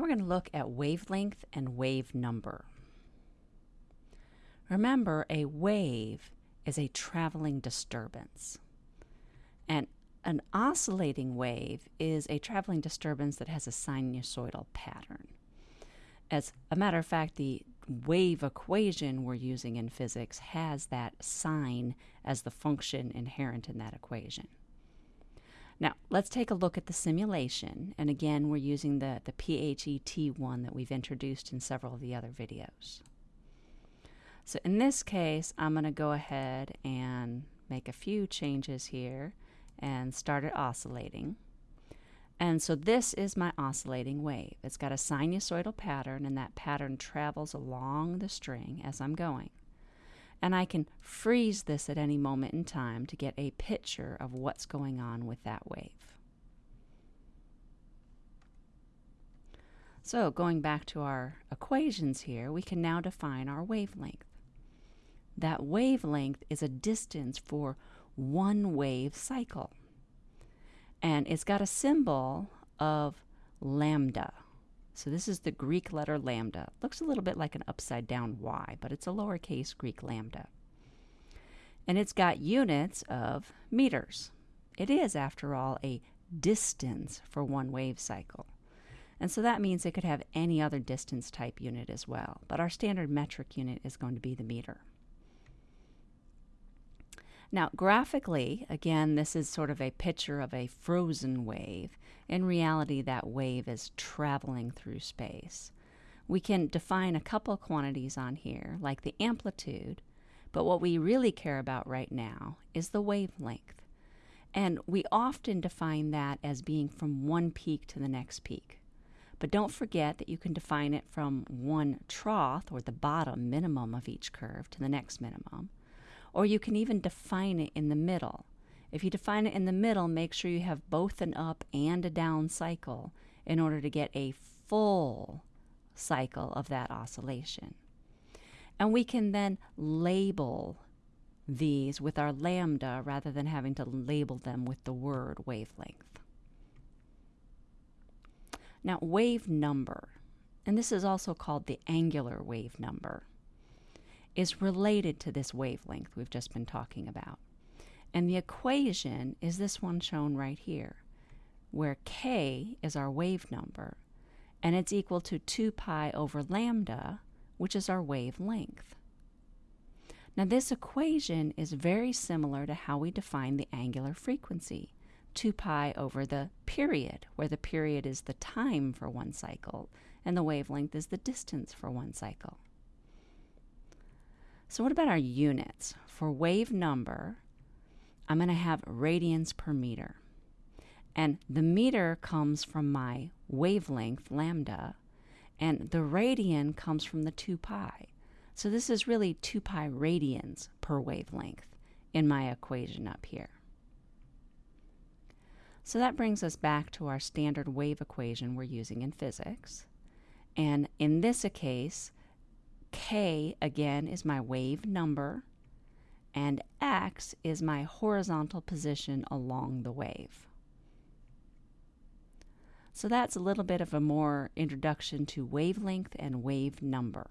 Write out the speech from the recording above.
Now we're going to look at wavelength and wave number. Remember, a wave is a traveling disturbance. And an oscillating wave is a traveling disturbance that has a sinusoidal pattern. As a matter of fact, the wave equation we're using in physics has that sine as the function inherent in that equation. Now, let's take a look at the simulation. And again, we're using the, the PHET one that we've introduced in several of the other videos. So in this case, I'm going to go ahead and make a few changes here and start it oscillating. And so this is my oscillating wave. It's got a sinusoidal pattern, and that pattern travels along the string as I'm going. And I can freeze this at any moment in time to get a picture of what's going on with that wave. So going back to our equations here, we can now define our wavelength. That wavelength is a distance for one wave cycle and it's got a symbol of lambda. So this is the Greek letter lambda. Looks a little bit like an upside down y, but it's a lowercase Greek lambda. And it's got units of meters. It is, after all, a distance for one wave cycle. And so that means it could have any other distance type unit as well. But our standard metric unit is going to be the meter. Now, graphically, again, this is sort of a picture of a frozen wave. In reality, that wave is traveling through space. We can define a couple quantities on here, like the amplitude, but what we really care about right now is the wavelength. And we often define that as being from one peak to the next peak. But don't forget that you can define it from one trough, or the bottom minimum of each curve, to the next minimum or you can even define it in the middle. If you define it in the middle, make sure you have both an up and a down cycle in order to get a full cycle of that oscillation. And we can then label these with our lambda rather than having to label them with the word wavelength. Now, wave number, and this is also called the angular wave number is related to this wavelength we've just been talking about. And the equation is this one shown right here, where k is our wave number, and it's equal to 2 pi over lambda, which is our wavelength. Now this equation is very similar to how we define the angular frequency, 2 pi over the period, where the period is the time for one cycle, and the wavelength is the distance for one cycle. So what about our units? For wave number, I'm going to have radians per meter. And the meter comes from my wavelength, lambda, and the radian comes from the 2 pi. So this is really 2 pi radians per wavelength in my equation up here. So that brings us back to our standard wave equation we're using in physics. And in this case, K, again, is my wave number, and X is my horizontal position along the wave. So that's a little bit of a more introduction to wavelength and wave number.